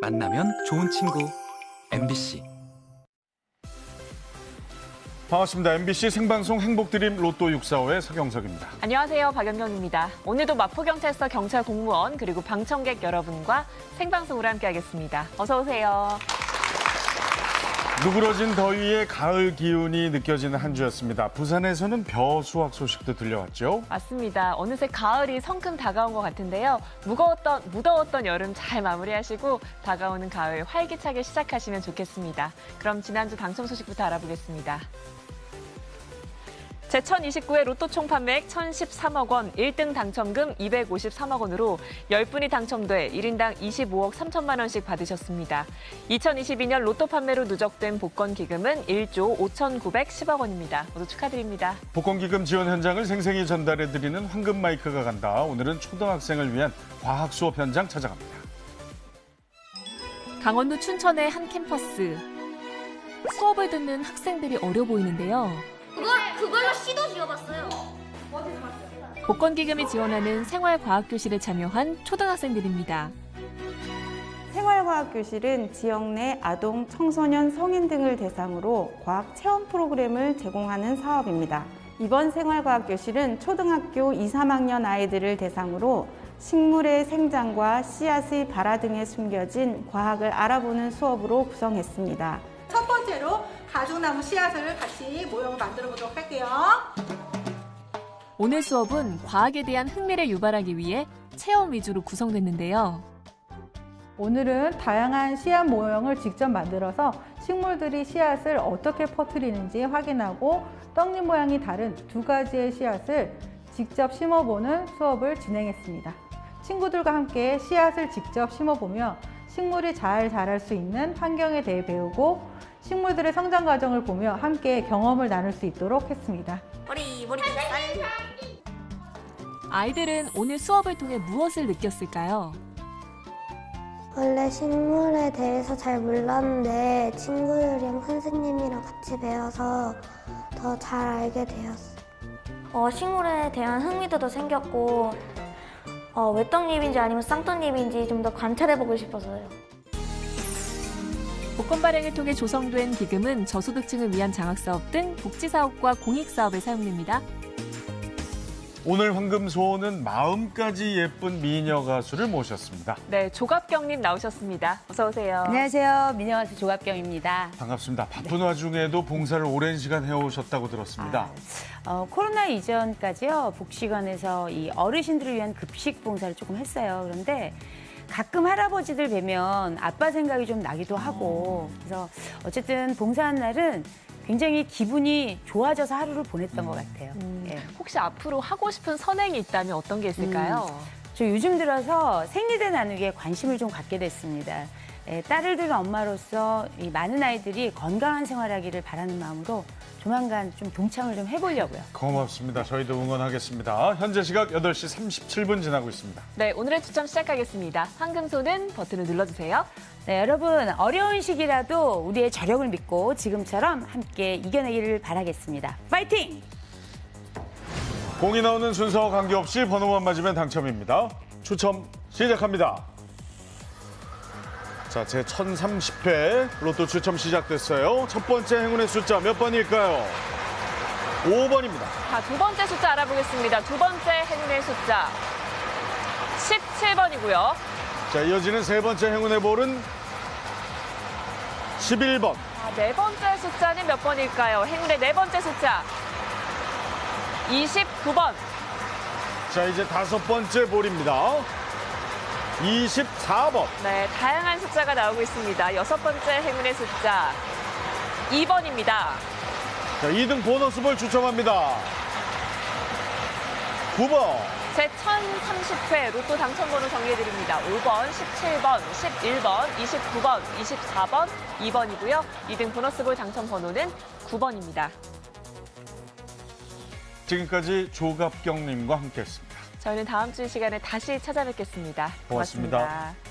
만나면 좋은 친구 MBC 반갑습니다. MBC 생방송 행복드림 로또 645의 서경석입니다. 안녕하세요. 박연경입니다. 오늘도 마포경찰서 경찰 공무원 그리고 방청객 여러분과 생방송으로 함께하겠습니다. 어서 오세요. 누그러진 더위에 가을 기운이 느껴지는 한 주였습니다. 부산에서는 벼 수확 소식도 들려왔죠. 맞습니다. 어느새 가을이 성큼 다가온 것 같은데요. 무거웠던 무더웠던 여름 잘 마무리하시고 다가오는 가을 활기차게 시작하시면 좋겠습니다. 그럼 지난주 당첨 소식부터 알아보겠습니다. 제1029회 로또 총 판매액 1,013억 원, 1등 당첨금 253억 원으로 10분이 당첨돼 1인당 25억 3천만 원씩 받으셨습니다. 2022년 로또 판매로 누적된 복권 기금은 1조 5,910억 원입니다. 모두 축하드립니다. 복권 기금 지원 현장을 생생히 전달해드리는 황금 마이크가 간다. 오늘은 초등학생을 위한 과학 수업 현장 찾아갑니다. 강원도 춘천의 한 캠퍼스. 수업을 듣는 학생들이 어려 보이는데요. 그걸 그걸로 시도 지어봤어요. 복권 기금이 지원하는 생활과학교실에 참여한 초등학생들입니다. 생활과학교실은 지역 내 아동, 청소년, 성인 등을 대상으로 과학 체험 프로그램을 제공하는 사업입니다. 이번 생활과학교실은 초등학교 2, 3학년 아이들을 대상으로 식물의 생장과 씨앗의 발화 등에 숨겨진 과학을 알아보는 수업으로 구성했습니다. 첫 번째로 가죽나무 씨앗을 같이 모형을 만들어 보도록 할게요. 오늘 수업은 과학에 대한 흥미를 유발하기 위해 체험 위주로 구성됐는데요. 오늘은 다양한 씨앗 모형을 직접 만들어서 식물들이 씨앗을 어떻게 퍼뜨리는지 확인하고 떡잎 모양이 다른 두 가지의 씨앗을 직접 심어보는 수업을 진행했습니다. 친구들과 함께 씨앗을 직접 심어보며 식물이 잘 자랄 수 있는 환경에 대해 배우고 식물들의 성장 과정을 보며 함께 경험을 나눌 수 있도록 했습니다. 머리 머리 쌀. 아이들은 오늘 수업을 통해 무엇을 느꼈을까요? 원래 식물에 대해서 잘 몰랐는데 친구들이랑 선생님이랑 같이 배워서 더 잘 알게 되었어요. 어, 식물에 대한 흥미도 더 생겼고 어, 외떡잎인지 아니면 쌍떡잎인지 좀 더 관찰해보고 싶어서요. 복권 발행을 통해 조성된 기금은 저소득층을 위한 장학사업 등 복지사업과 공익사업에 사용됩니다. 오늘 황금소는 마음까지 예쁜 미녀 가수를 모셨습니다. 네, 조갑경님 나오셨습니다. 어서 오세요. 안녕하세요. 민영아스 조갑경입니다. 반갑습니다. 바쁜 와중에도 봉사를 오랜 시간 해오셨다고 들었습니다. 아, 어, 코로나 이전까지요. 복지관에서 이 어르신들을 위한 급식 봉사를 조금 했어요. 그런데 가끔 할아버지들 뵈면 아빠 생각이 좀 나기도 하고 그래서 어쨌든 봉사한 날은 굉장히 기분이 좋아져서 하루를 보냈던 것 같아요. 예. 혹시 앞으로 하고 싶은 선행이 있다면 어떤 게 있을까요? 저 요즘 들어서 생리대 나누기에 관심을 좀 갖게 됐습니다. 예, 딸을 둔 엄마로서 이 많은 아이들이 건강한 생활하기를 바라는 마음으로 조만간 좀 동참을 좀 해보려고요. 고맙습니다. 저희도 응원하겠습니다. 현재 시각 8시 37분 지나고 있습니다. 네, 오늘의 추첨 시작하겠습니다. 황금소는 버튼을 눌러주세요. 네, 여러분 어려운 시기라도 우리의 저력을 믿고 지금처럼 함께 이겨내기를 바라겠습니다. 파이팅! 공이 나오는 순서와 관계없이 번호만 맞으면 당첨입니다. 추첨 시작합니다. 자, 제 1030회 로또 추첨 시작됐어요. 첫 번째 행운의 숫자 몇 번일까요? 5번입니다. 자, 두 번째 숫자 알아보겠습니다. 두 번째 행운의 숫자 17번이고요. 자, 이어지는 세 번째 행운의 볼은 11번. 자, 네 번째 숫자는 몇 번일까요? 행운의 네 번째 숫자 29번. 자, 이제 다섯 번째 볼입니다. 24번. 네, 다양한 숫자가 나오고 있습니다. 여섯 번째 행운의 숫자 2번입니다. 자, 2등 보너스 볼 추첨합니다. 9번. 제 1030회 로또 당첨번호 정리해드립니다. 5번, 17번, 11번, 29번, 24번, 2번이고요. 2등 보너스볼 당첨번호는 9번입니다. 지금까지 조갑경님과 함께했습니다. 저희는 다음 주이 시간에 다시 찾아뵙겠습니다 고맙습니다. 고맙습니다.